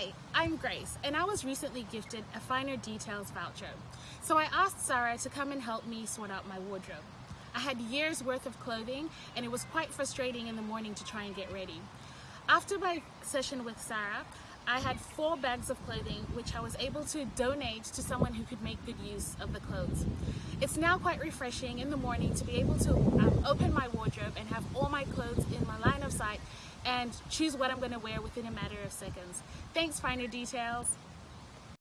Hi, I'm Grace, and I was recently gifted a Finer Details voucher. So I asked Sarah to come and help me sort out my wardrobe. I had years worth of clothing, and it was quite frustrating in the morning to try and get ready. After my session with Sarah, I had four bags of clothing which I was able to donate to someone who could make good use of the clothes. It's now quite refreshing in the morning to be able to um, open my wardrobe and have all my clothes in my line of sight and choose what I'm going to wear within a matter of seconds. Thanks Finer Details.